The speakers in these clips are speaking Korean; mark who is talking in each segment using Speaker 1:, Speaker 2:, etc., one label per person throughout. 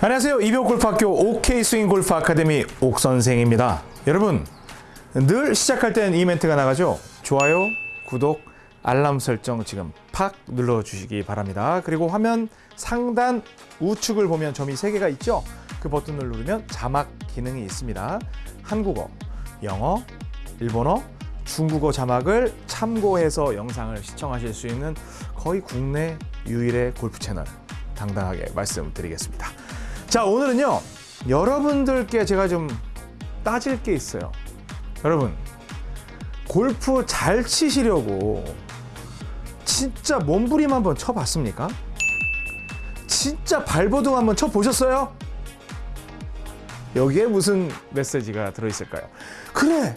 Speaker 1: 안녕하세요. 이병골프학교 OK 스윙 골프 아카데미 옥 선생입니다. 여러분 늘 시작할 땐 이 멘트가 나가죠. 좋아요, 구독, 알람 설정 지금 팍 눌러주시기 바랍니다. 그리고 화면 상단 우측을 보면 점이 세 개가 있죠. 그 버튼을 누르면 자막 기능이 있습니다. 한국어, 영어, 일본어, 중국어 자막을 참고해서 영상을 시청하실 수 있는 거의 국내 유일의 골프 채널 당당하게 말씀드리겠습니다. 자 오늘은요 여러분들께 제가 좀 따질 게 있어요. 여러분 골프 잘 치시려고 진짜 몸부림 한번 쳐봤습니까? 진짜 발버둥 한번 쳐보셨어요? 여기에 무슨 메시지가 들어있을까요? 그래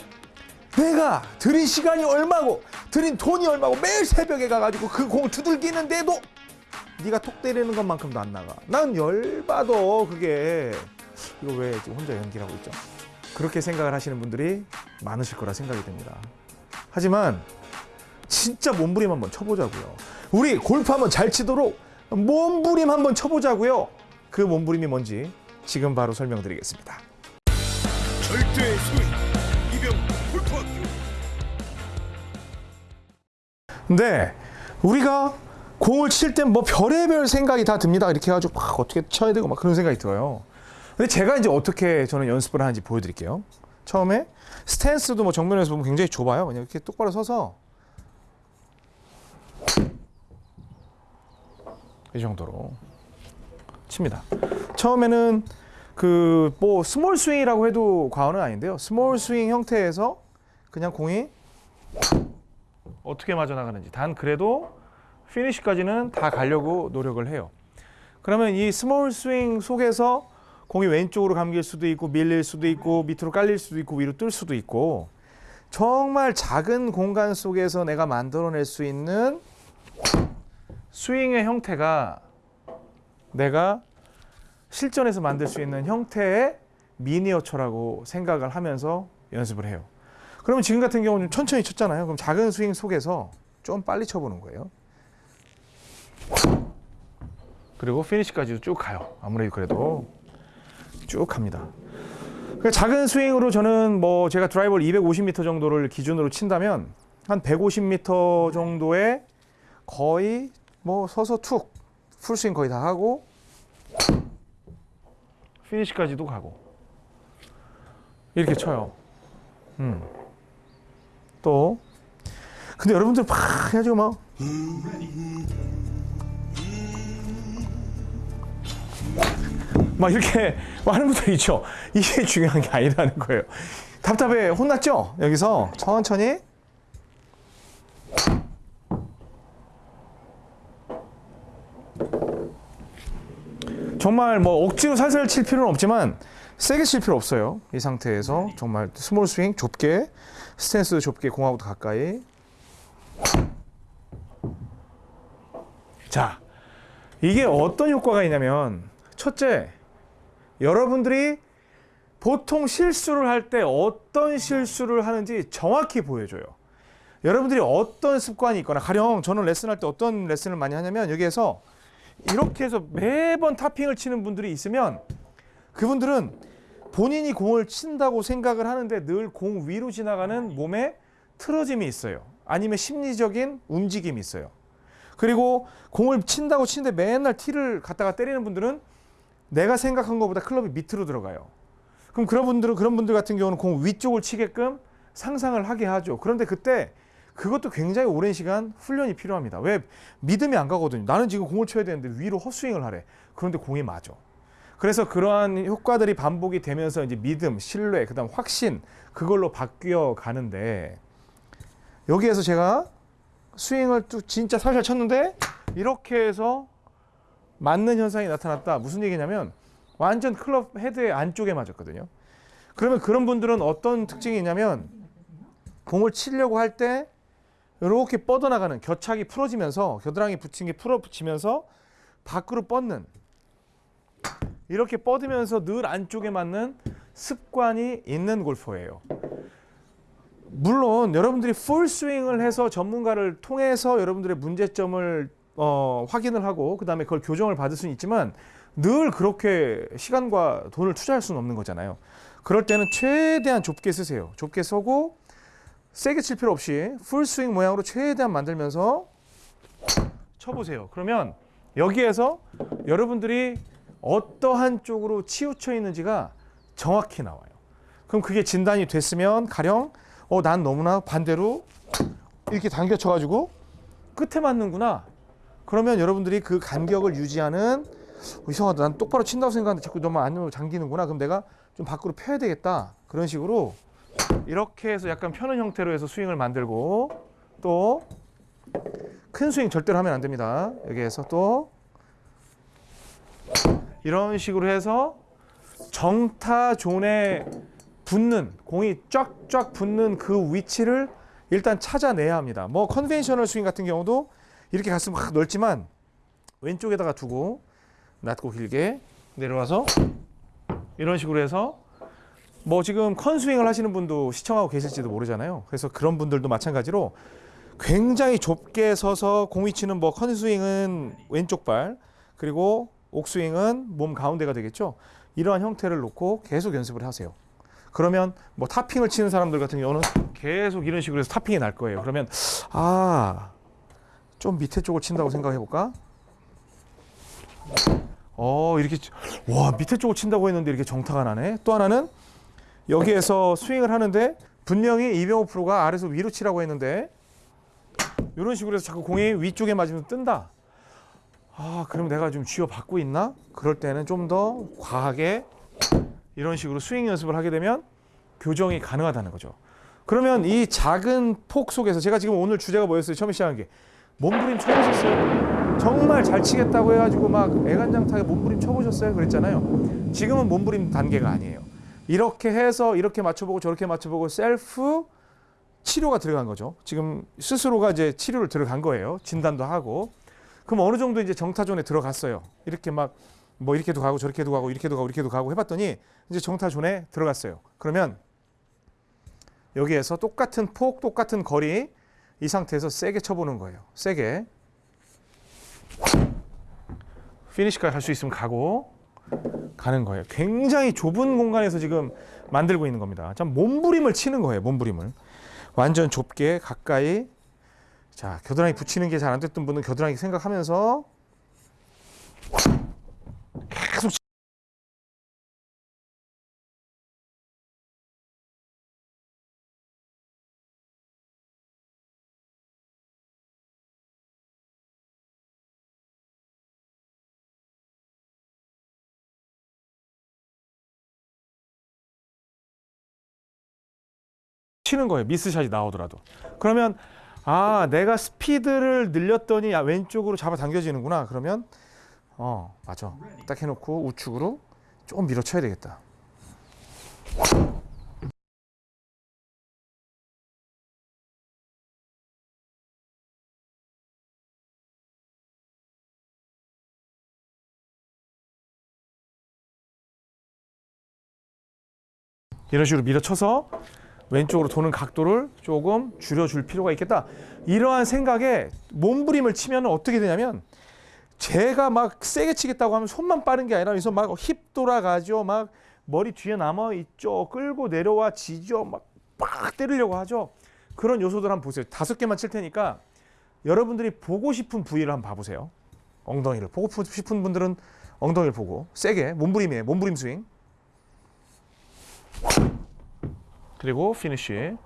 Speaker 1: 내가 들인 시간이 얼마고 들인 돈이 얼마고 매일 새벽에 가가지고 그 공을 두들기는데도 네가 톡 때리는 것만큼도 안 나가. 난 열받아 그게. 이거 왜 지금 혼자 연기를 하고 있죠? 그렇게 생각을 하시는 분들이 많으실 거라 생각이 됩니다. 하지만 진짜 몸부림 한번 쳐보자고요. 우리 골프 한번 잘 치도록 몸부림 한번 쳐보자고요. 그 몸부림이 뭔지 지금 바로 설명드리겠습니다.
Speaker 2: 절대 소위 이병 골프학교
Speaker 1: 근데 우리가 공을 칠 땐 뭐 별의별 생각이 다 듭니다. 이렇게 해가지고 막 어떻게 쳐야 되고 막 그런 생각이 들어요. 근데 제가 이제 어떻게 저는 연습을 하는지 보여드릴게요. 처음에 스탠스도 뭐 정면에서 보면 굉장히 좁아요. 그냥 이렇게 똑바로 서서 이 정도로 칩니다. 처음에는 그 뭐 small 스윙이라고 해도 과언은 아닌데요. small 스윙 형태에서 그냥 공이 어떻게 맞아 나가는지 단 그래도 피니시까지는 다 가려고 노력을 해요. 그러면 이 small 스윙 속에서 공이 왼쪽으로 감길 수도 있고 밀릴 수도 있고 밑으로 깔릴 수도 있고 위로 뜰 수도 있고 정말 작은 공간 속에서 내가 만들어낼 수 있는 스윙의 형태가 내가 실전에서 만들 수 있는 형태의 미니어처라고 생각을 하면서 연습을 해요. 그러면 지금 같은 경우는 천천히 쳤잖아요. 그럼 작은 스윙 속에서 좀 빨리 쳐보는 거예요. 그리고 피니시까지도 쭉 가요. 아무래도 그래도 쭉 갑니다. 그러니까 작은 스윙으로 저는 뭐 제가 드라이버를 250m 정도를 기준으로 친다면 한 150m 정도에 거의 뭐 서서 툭 풀스윙 거의 다 하고 피니시까지도 가고 이렇게 쳐요. 음. 또 근데 여러분들 막 해가지고 막 막 이렇게 하는 분들 있죠. 이게 중요한 게 아니라는 거예요. 답답해 혼났죠? 여기서 천천히 정말 뭐 억지로 살살 칠 필요는 없지만 세게 칠 필요 없어요. 이 상태에서 정말 small 스윙 좁게 스탠스 좁게 공하고도 가까이 자 이게 어떤 효과가 있냐면 첫째 여러분들이 보통 실수를 할 때 어떤 실수를 하는지 정확히 보여줘요. 여러분들이 어떤 습관이 있거나 가령 저는 레슨할 때 어떤 레슨을 많이 하냐면 여기에서 이렇게 해서 매번 타핑을 치는 분들이 있으면 그분들은 본인이 공을 친다고 생각을 하는데 늘 공 위로 지나가는 몸에 틀어짐이 있어요. 아니면 심리적인 움직임이 있어요. 그리고 공을 친다고 치는데 맨날 티를 갖다가 때리는 분들은 내가 생각한 것보다 클럽이 밑으로 들어가요. 그럼 그런 분들은 그런 분들 같은 경우는 공 위쪽을 치게끔 상상을 하게 하죠. 그런데 그때 그것도 굉장히 오랜 시간 훈련이 필요합니다. 왜 믿음이 안 가거든요. 나는 지금 공을 쳐야 되는데 위로 헛스윙을 하래. 그런데 공이 맞아. 그래서 그러한 효과들이 반복이 되면서 이제 믿음, 신뢰, 그다음 확신 그걸로 바뀌어 가는데 여기에서 제가 스윙을 또 진짜 살살 쳤는데 이렇게 해서 맞는 현상이 나타났다. 무슨 얘기냐면 완전 클럽 헤드의 안쪽에 맞았거든요. 그러면 그런 분들은 어떤 특징이 있냐면 공을 치려고 할 때 이렇게 뻗어나가는 겨착이 풀어지면서 겨드랑이 붙인 게 풀어 붙이면서 밖으로 뻗는 이렇게 뻗으면서 늘 안쪽에 맞는 습관이 있는 골퍼예요. 물론 여러분들이 풀 스윙을 해서 전문가를 통해서 여러분들의 문제점을 어, 확인을 하고 그 다음에 그걸 교정을 받을 수는 있지만 늘 그렇게 시간과 돈을 투자할 수는 없는 거잖아요. 그럴 때는 최대한 좁게 서세요. 좁게 서고 세게 칠 필요 없이 풀 스윙 모양으로 최대한 만들면서 쳐보세요. 그러면 여기에서 여러분들이 어떠한 쪽으로 치우쳐 있는지가 정확히 나와요. 그럼 그게 진단이 됐으면 가령 어 난 너무나 반대로 이렇게 당겨 쳐가지고 끝에 맞는구나. 그러면 여러분들이 그 간격을 유지하는 어, 이상하다. 난 똑바로 친다고 생각하는데 자꾸 너무 안으로 당기는구나. 그럼 내가 좀 밖으로 펴야 되겠다. 그런 식으로 이렇게 해서 약간 펴는 형태로 해서 스윙을 만들고 또 큰 스윙 절대로 하면 안 됩니다. 여기에서 또 이런 식으로 해서 정타 zone에 붙는 공이 쫙쫙 붙는 그 위치를 일단 찾아내야 합니다. 뭐 conventional 스윙 같은 경우도 이렇게 갔으면 확 넓지만 왼쪽에다가 두고 낮고 길게 내려와서 이런 식으로 해서 뭐 지금 컨 스윙을 하시는 분도 시청하고 계실지도 모르잖아요. 그래서 그런 분들도 마찬가지로 굉장히 좁게 서서 공 위치는 뭐 컨 스윙은 왼쪽 발 그리고 옥 스윙은 몸 가운데가 되겠죠. 이러한 형태를 놓고 계속 연습을 하세요. 그러면 뭐 타핑을 치는 사람들 같은 경우는 계속 이런 식으로 해서 타핑이 날 거예요. 그러면 아, 좀 밑에 쪽을 친다고 생각해 볼까? 어, 이렇게 치- 와, 밑에 쪽을 친다고 했는데 이렇게 정타가 나네. 또 하나는 여기에서 스윙을 하는데 분명히 이병호 프로가 아래서 위로 치라고 했는데 이런 식으로 해서 자꾸 공이 위쪽에 맞으면 뜬다. 아, 그럼 내가 좀 쥐어 받고 있나? 그럴 때는 좀 더 과하게 이런 식으로 스윙 연습을 하게 되면 교정이 가능하다는 거죠. 그러면 이 작은 폭 속에서 제가 지금 오늘 주제가 뭐였어요? 처음에 시작한 게 몸부림 쳐보셨어요? 정말 잘 치겠다고 해가지고 막 애간장타게 몸부림 쳐보셨어요? 그랬잖아요. 지금은 몸부림 단계가 아니에요. 이렇게 해서 이렇게 맞춰보고 저렇게 맞춰보고 셀프 치료가 들어간 거죠. 지금 스스로가 이제 치료를 들어간 거예요. 진단도 하고. 그럼 어느 정도 이제 정타존에 들어갔어요. 이렇게 막 뭐 이렇게도 가고 저렇게도 가고 이렇게도 가고 이렇게도 가고 해봤더니 이제 정타존에 들어갔어요. 그러면 여기에서 똑같은 폭, 똑같은 거리 이 상태에서 세게 쳐보는 거예요. 세게. 피니시까지 갈 수 있으면 가고 가는 거예요. 굉장히 좁은 공간에서 지금 만들고 있는 겁니다. 참 몸부림을 치는 거예요. 몸부림을. 완전 좁게 가까이 자 겨드랑이 붙이는 게 잘 안 됐던 분은 겨드랑이 생각하면서 계속 치- 치는 거예요. 미스샷이 나오더라도. 그러면 아 내가 스피드를 늘렸더니 아, 왼쪽으로 잡아 당겨지는구나. 그러면 어 맞아. 딱 해놓고 우측으로 조금 밀어쳐야 되겠다. 이런 식으로 밀어쳐서 왼쪽으로 도는 각도를 조금 줄여줄 필요가 있겠다. 이러한 생각에 몸부림을 치면 어떻게 되냐면 제가 막 세게 치겠다고 하면 손만 빠른 게 아니라 여기서 막 힙 돌아가죠. 막 머리 뒤에 남아 있죠. 끌고 내려와 지죠. 막 빡 때리려고 하죠. 그런 요소들 한번 보세요. 다섯 개만 칠 테니까 여러분들이 보고 싶은 부위를 한번 봐보세요. 엉덩이를 보고 싶은 분들은 엉덩이를 보고 세게 몸부림이에요. 몸부림 스윙. 그리고 피니쉬.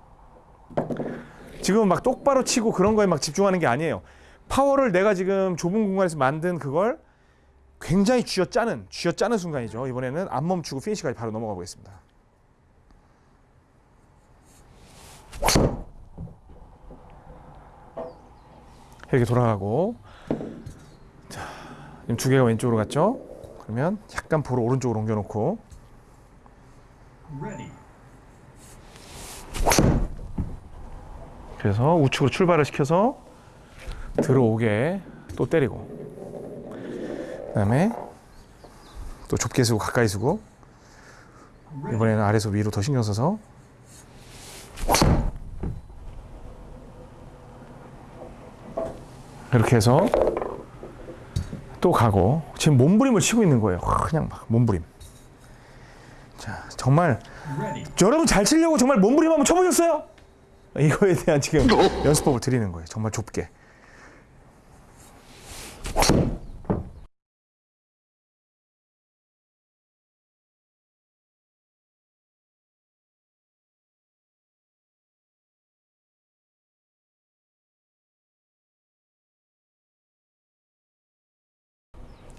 Speaker 1: 지금 막 똑바로 치고 그런 거에 막 집중하는 게 아니에요. 파워를 내가 지금 좁은 공간에서 만든 그걸 굉장히 쥐어 짜는 쥐어 짜는 순간이죠. 이번에는 안 멈추고 피니시까지 바로 넘어가 보겠습니다. 이렇게 돌아가고 자, 지금 두 개가 왼쪽으로 갔죠? 그러면 약간 볼을 오른쪽으로 옮겨놓고 그래서 우측으로 출발을 시켜서 들어오게 또 때리고 그 다음에 또 좁게 쓰고 가까이 쓰고 이번에는 아래서 위로 더 신경 써서 이렇게 해서 또 가고 지금 몸부림을 치고 있는 거예요. 그냥 막 몸부림. 자, 정말 여러분 잘 치려고 정말 몸부림 한번 쳐보셨어요? 이거에 대한 지금 연습법을 드리는 거예요. 정말 좁게.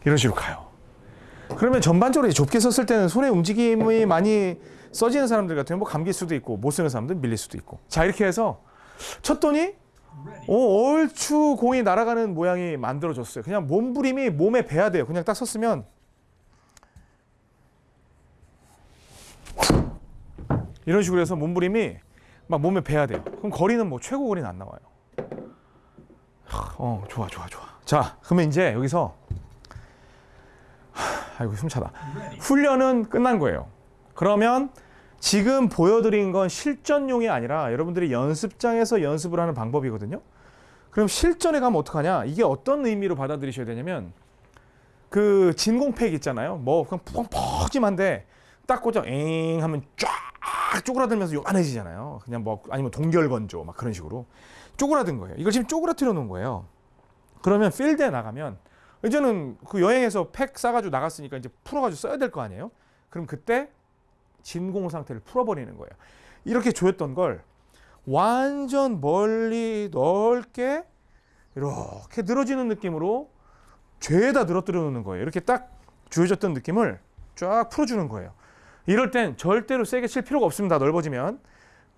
Speaker 1: 이런 식으로 가요. 그러면 전반적으로 좁게 썼을 때는 손의 움직임이 많이 써지는 사람들 같으면 뭐 감길 수도 있고 못 쓰는 사람들은 밀릴 수도 있고. 자 이렇게 해서 쳤더니 오, 얼추 공이 날아가는 모양이 만들어졌어요. 그냥 몸부림이 몸에 배야 돼요. 그냥 딱 섰으면 이런 식으로 해서 몸부림이 막 몸에 배야 돼요. 그럼 거리는 뭐 최고 거리는 안 나와요. 하, 어 좋아 좋아 좋아. 자 그러면 이제 여기서 아이고 숨차다. 훈련은 끝난 거예요. 그러면 지금 보여드린 건 실전용이 아니라 여러분들이 연습장에서 연습을 하는 방법이거든요. 그럼 실전에 가면 어떡하냐? 이게 어떤 의미로 받아들이셔야 되냐면 그 진공팩 있잖아요. 뭐 그냥 펑퍼짐한데 딱 꽂아 엥 하면 쫙 쪼그라들면서 요만해지잖아요. 그냥 뭐 아니면 동결건조 막 그런 식으로 쪼그라든 거예요. 이걸 지금 쪼그라뜨려 놓은 거예요. 그러면 필드에 나가면 이제는 그 여행에서 팩 싸가지고 나갔으니까 이제 풀어가지고 써야 될 거 아니에요? 그럼 그때 진공 상태를 풀어버리는 거예요. 이렇게 조였던 걸 완전 멀리 넓게 이렇게 늘어지는 느낌으로 죄에다 늘어뜨려 놓는 거예요. 이렇게 딱 조여졌던 느낌을 쫙 풀어주는 거예요. 이럴 땐 절대로 세게 칠 필요가 없습니다. 넓어지면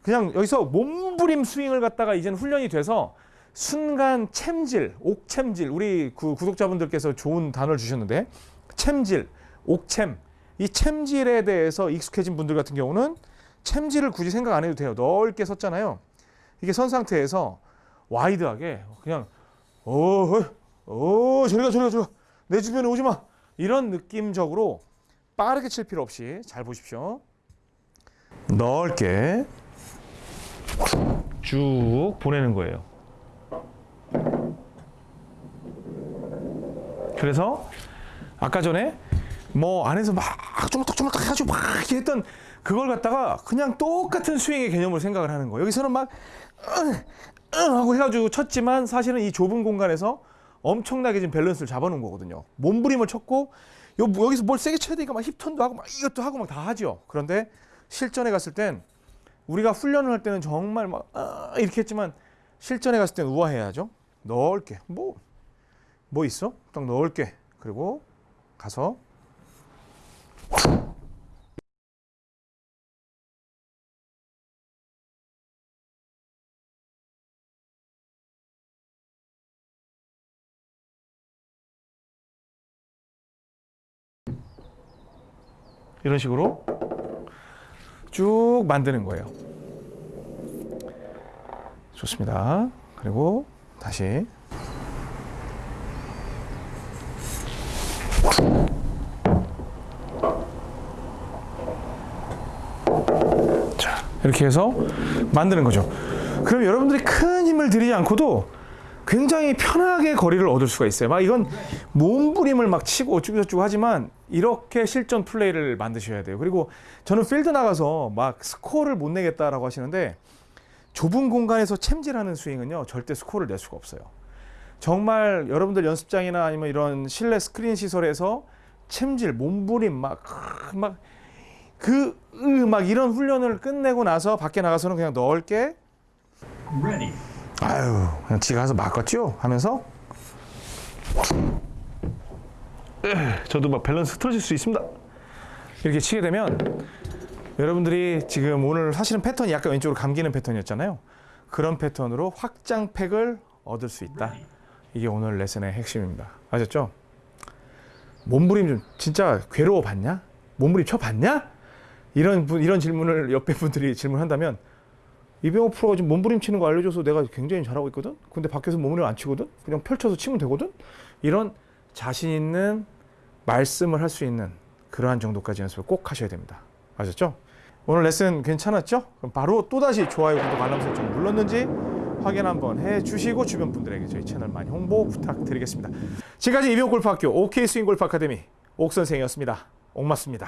Speaker 1: 그냥 여기서 몸부림 스윙을 갖다가 이제는 훈련이 돼서 순간 챔질, 옥챔질 우리 그 구독자분들께서 좋은 단어를 주셨는데 챔질, 옥챔 이 챔질에 대해서 익숙해진 분들 같은 경우는 챔질을 굳이 생각 안 해도 돼요. 넓게 섰잖아요. 이게 선 상태에서 wide하게 그냥 어어 어, 저리가 저리가 저리가 내 주변에 오지 마 이런 느낌적으로 빠르게 칠 필요 없이 잘 보십시오. 넓게 쭉 보내는 거예요. 그래서 아까 전에 뭐 안에서 막 쪼물딱쪼물딱 해가지고 막 이렇게 했던 그걸 갖다가 그냥 똑같은 스윙의 개념으로 생각을 하는 거예요. 여기서는 막 응, 응 하고 해가지고 쳤지만 사실은 이 좁은 공간에서 엄청나게 지금 밸런스를 잡아놓은 거거든요. 몸부림을 쳤고 요- 여기서 뭘 세게 쳐야 되니까 막 힙턴도 하고 막 이것도 하고 막 다 하죠. 그런데 실전에 갔을 땐 우리가 훈련을 할 때는 정말 막 아, 이렇게 했지만 실전에 갔을 땐 우아해야죠. 넓게 뭐 뭐 있어? 딱 넓게 그리고 가서 이런 식으로 쭉 만드는 거예요. 좋습니다. 그리고 다시 이렇게 해서 만드는 거죠. 그럼 여러분들이 큰 힘을 들이지 않고도 굉장히 편하게 거리를 얻을 수가 있어요. 막 이건 몸부림을 막 치고 어쩌고저쩌고 하지만 이렇게 실전 플레이를 만드셔야 돼요. 그리고 저는 필드 나가서 막 스코어를 못 내겠다라고 하시는데 좁은 공간에서 챔질하는 스윙은요 절대 스코어를 낼 수가 없어요. 정말 여러분들 연습장이나 아니면 이런 실내 스크린 시설에서 챔질, 몸부림 막막 그 막 이런 훈련을 끝내고 나서 밖에 나가서는 그냥 넓게
Speaker 3: Ready.
Speaker 1: 아유 그냥 지가 가서 막았죠 하면서 에, 저도 막 밸런스 틀어질 수 있습니다 이렇게 치게 되면 여러분들이 지금 오늘 사실은 패턴이 약간 왼쪽으로 감기는 패턴이었잖아요 그런 패턴으로 확장팩을 얻을 수 있다 이게 오늘 레슨의 핵심입니다 아셨죠? 몸부림 좀 진짜 괴로워 봤냐? 몸부림 쳐 봤냐? 이런 분 이런 질문을 옆에 분들이 질문한다면 이병호 프로가 지금 몸부림 치는 거 알려줘서 내가 굉장히 잘하고 있거든. 근데 밖에서 몸부림 안 치거든. 그냥 펼쳐서 치면 되거든. 이런 자신 있는 말씀을 할 수 있는 그러한 정도까지 연습을 꼭 하셔야 됩니다. 아셨죠? 오늘 레슨 괜찮았죠? 그럼 바로 또 다시 좋아요, 구독, 알람 설정 눌렀는지 확인 한번 해 주시고 주변 분들에게 저희 채널 많이 홍보 부탁드리겠습니다. 지금까지 이병골프학교 OK 스윙 골프 아카데미 옥 선생이었습니다. 옥맞습니다.